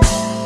Bye.